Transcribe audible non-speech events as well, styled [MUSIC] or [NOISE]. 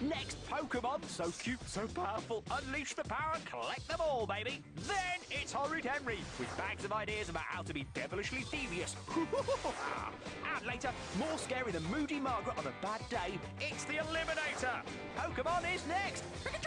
Next, Pokemon, so cute, so powerful, unleash the power collect them all, baby. Then it's Horrid Henry, with bags of ideas about how to be devilishly devious. [LAUGHS] and later, more scary than Moody Margaret on a bad day, it's the Eliminator. Pokemon is next. [LAUGHS]